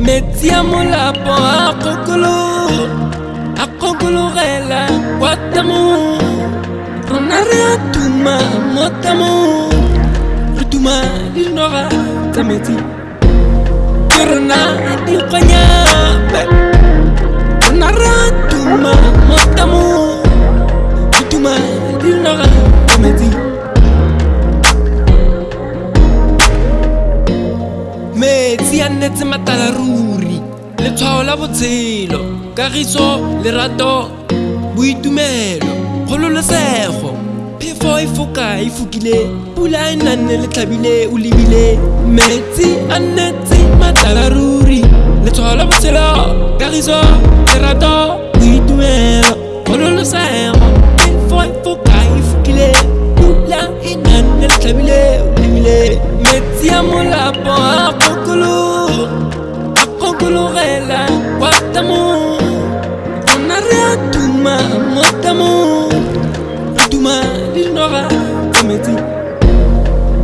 metiamolapo akokolo akokologela kwatamo ronare atuma motamo retuma dinoga tsa metsi. Ke rona dikgwanya rona re atuma motamo. Metsi a nnetse matala ruri letshwao la botshelo kagiso lerato boitumelo kgololosego. Phefo e foka e fokile pula e nanne le tlhabile o lebile. Metsi a nnetse matala ruri letshwao la botshelo kagiso lerato boitumelo kgololosego. Phefo e foka e fokile pula e nanne le tlhabile o lebile. Metsi a molapo a mokulu gela watamu. Onare atuma motamu atuma dinora kometi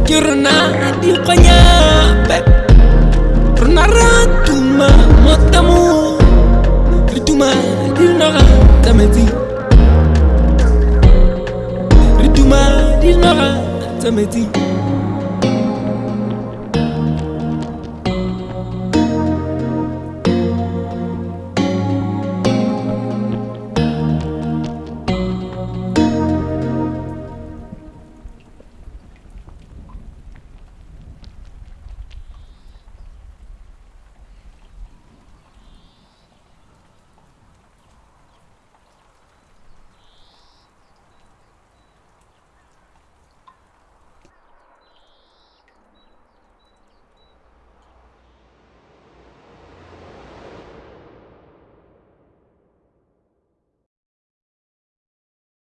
kirna di kanya pe onare atuma motamu atuma dinora kometi Terima kasih.